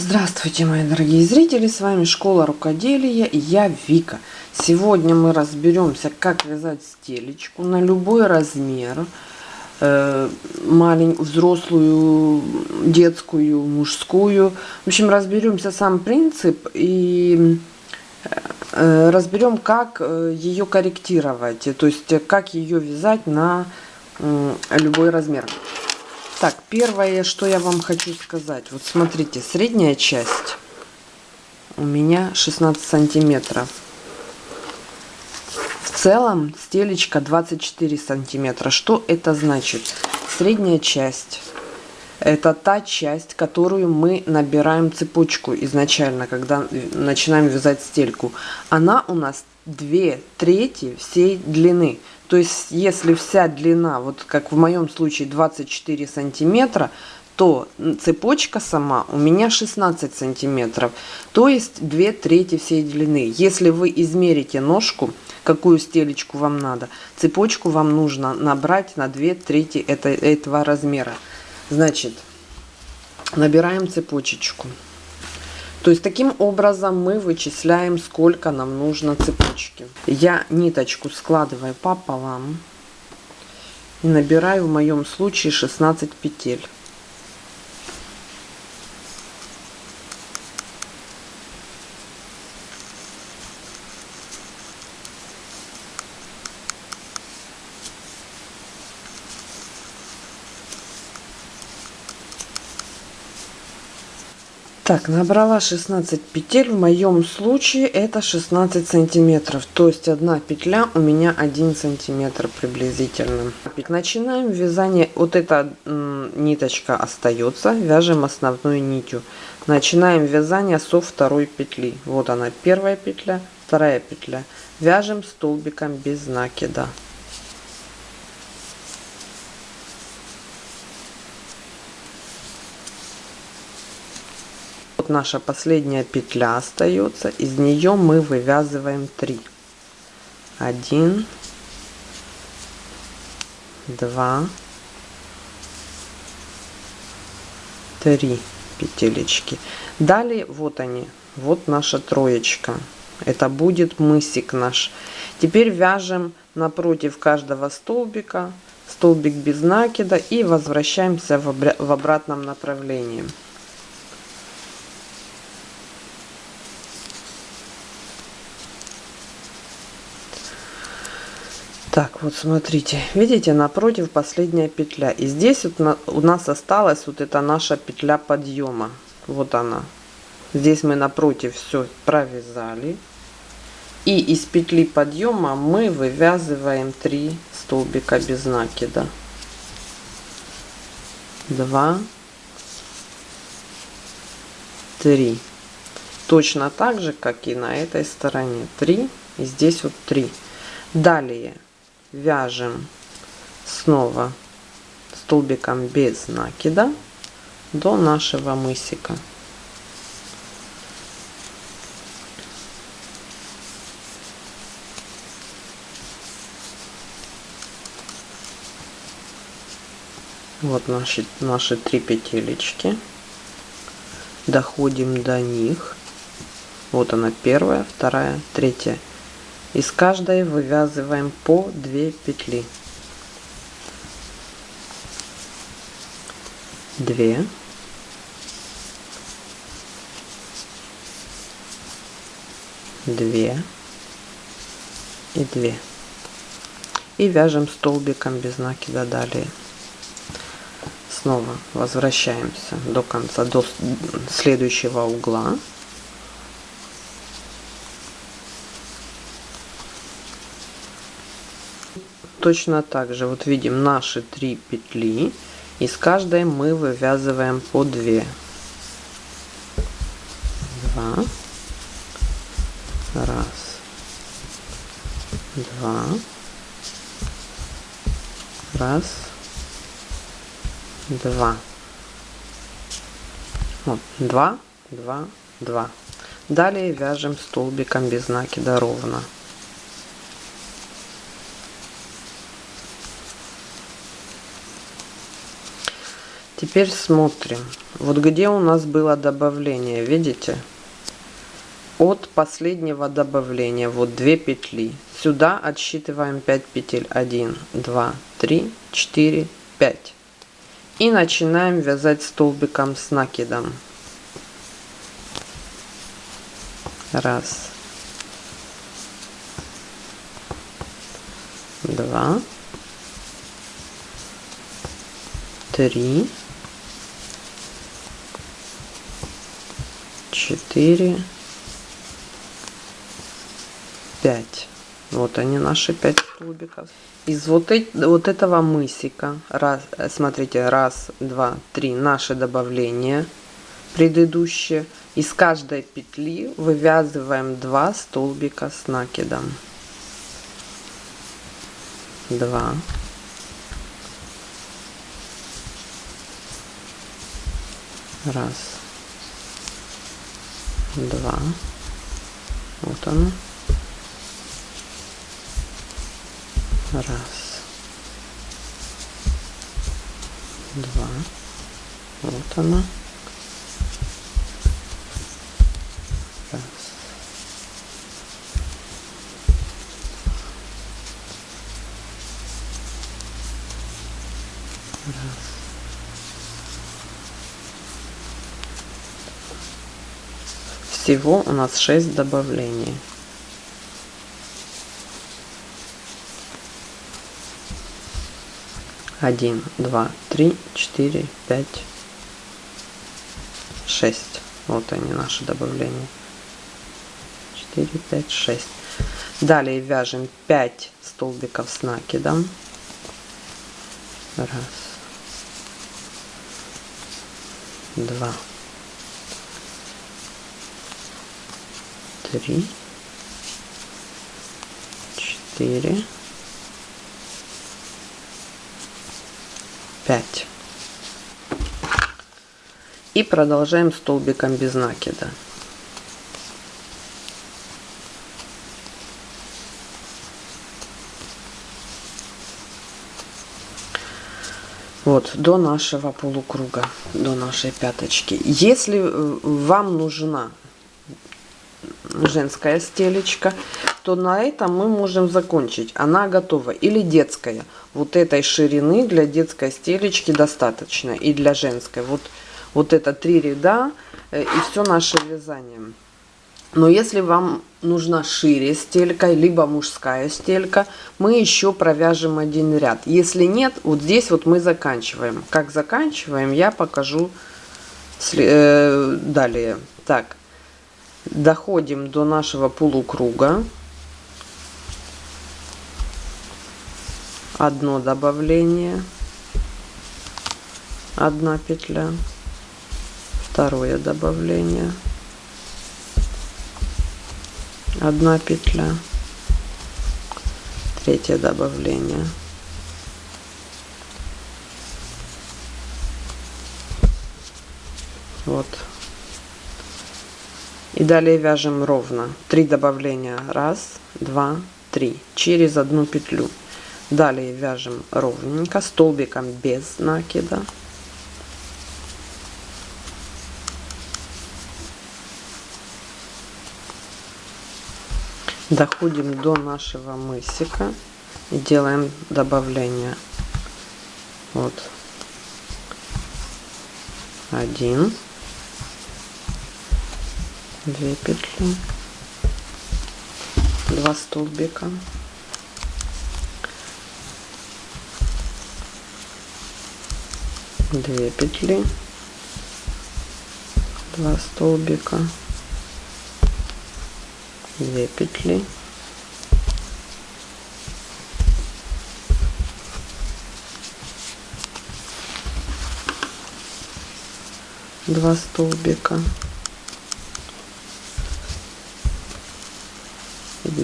Здравствуйте, мои дорогие зрители, с вами Школа Рукоделия и я Вика. Сегодня мы разберемся, как вязать стелечку на любой размер, э, маленькую, взрослую, детскую, мужскую. В общем, разберемся сам принцип и э, разберем, как э, ее корректировать, то есть как ее вязать на любой размер. Так, первое, что я вам хочу сказать. Вот смотрите, средняя часть у меня 16 сантиметров. В целом стелечка 24 сантиметра. Что это значит? Средняя часть это та часть, которую мы набираем цепочку изначально, когда начинаем вязать стельку. Она у нас 2 трети всей длины. То есть, если вся длина, вот как в моем случае 24 сантиметра, то цепочка сама у меня 16 сантиметров, то есть 2 трети всей длины. Если вы измерите ножку, какую стелечку вам надо, цепочку вам нужно набрать на 2 трети это, этого размера. Значит, набираем цепочечку. То есть таким образом мы вычисляем, сколько нам нужно цепочки. Я ниточку складываю пополам и набираю в моем случае 16 петель. Так, набрала 16 петель. В моем случае это 16 сантиметров. То есть одна петля у меня 1 сантиметр приблизительно. Начинаем вязание. Вот эта ниточка остается. Вяжем основной нитью. Начинаем вязание со второй петли. Вот она первая петля, вторая петля. Вяжем столбиком без накида. Наша последняя петля остается из нее мы вывязываем 3 1 2 3 петелечки. Далее вот они вот наша троечка. Это будет мысик наш. Теперь вяжем напротив каждого столбика столбик без накида и возвращаемся в обратном направлении Так, вот смотрите, видите, напротив последняя петля. И здесь вот на, у нас осталась вот эта наша петля подъема. Вот она. Здесь мы напротив все провязали. И из петли подъема мы вывязываем 3 столбика без накида. 2, 3. Точно так же, как и на этой стороне. 3 и здесь вот 3. Далее вяжем снова столбиком без накида до нашего мысика. Вот наши, наши три петелечки. Доходим до них. Вот она первая, вторая, третья из каждой вывязываем по 2 петли. 2 2 и 2 и вяжем столбиком без накида далее. Снова возвращаемся до конца до следующего угла точно так же. Вот видим наши три петли из каждой мы вывязываем по 2 2 раз. Два. Раз. Два. Вот, два два два. Далее вяжем столбиком без накида ровно Теперь смотрим. Вот где у нас было добавление, видите? От последнего добавления, вот 2 петли. Сюда отсчитываем 5 петель. 1, 2, 3, 4, 5. И начинаем вязать столбиком с накидом. Раз. Два. Три. Четыре. Пять. Вот они наши пять столбиков. Из вот, вот этого мысика, раз, смотрите, раз, два, три, наши добавления предыдущие. Из каждой петли вывязываем 2 столбика с накидом. 2 раз два. Вот оно. Раз. Два. Вот оно Всего у нас 6 добавлений. Один, два, три, четыре, пять, шесть. Вот они наши добавления. Четыре, пять, шесть. Далее вяжем 5 столбиков с накидом. Раз, два, три, четыре, пять. И продолжаем столбиком без накида. Вот, до нашего полукруга, до нашей пяточки. Если э, вам нужна женская стелечка, то на этом мы можем закончить. Она готова. Или детская. Вот этой ширины для детской стелечки достаточно. И для женской. Вот, вот это три ряда э, и все наше вязание. Но если вам нужна шире стелька, либо мужская стелька, мы еще провяжем один ряд. Если нет, вот здесь вот мы заканчиваем. Как заканчиваем, я покажу э, далее. Так, доходим до нашего полукруга. Одно добавление, одна петля, второе добавление, одна петля, третье добавление. Вот и далее вяжем ровно. Три добавления. Раз, два, три. Через одну петлю. Далее вяжем ровненько, столбиком без накида. Доходим до нашего мысика и делаем добавление. Вот. Один. 2 петли 2 столбика. Две петли 2 столбика. 2 петли. Два столбика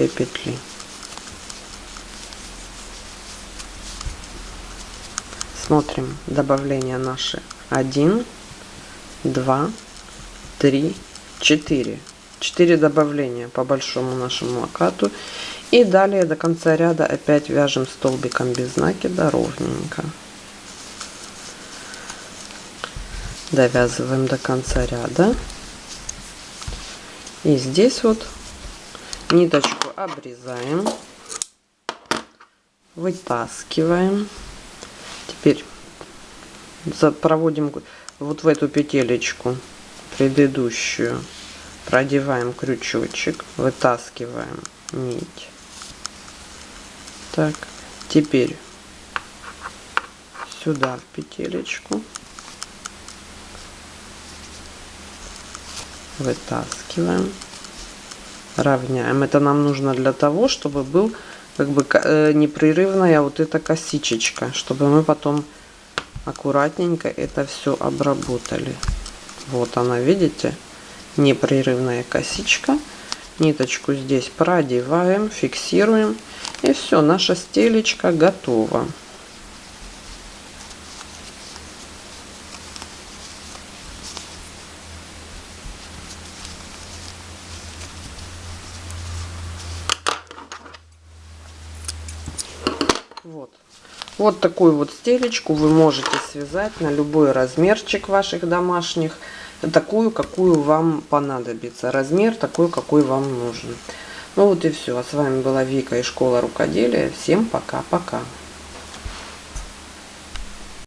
2 петли. Смотрим добавление наши 1 2 3 4 4 добавления по большому нашему локату. И далее до конца ряда опять вяжем столбиком без накида ровненько. Довязываем до конца ряда. И здесь вот ниточку обрезаем вытаскиваем. Теперь проводим вот в эту петелечку предыдущую продеваем крючочек вытаскиваем нить. Так теперь сюда в петелечку вытаскиваем равняем. Это нам нужно для того чтобы был как бы э, непрерывная вот эта косичечка чтобы мы потом аккуратненько это все обработали. Вот она видите непрерывная косичка. Ниточку здесь продеваем фиксируем. И все наша стелечка готова Вот. Вот такую вот стелечку вы можете связать на любой размерчик ваших домашних. Такую, какую вам понадобится. Размер такой, какой вам нужен. Ну вот и все. А с вами была Вика и Школа Рукоделия. Всем пока-пока.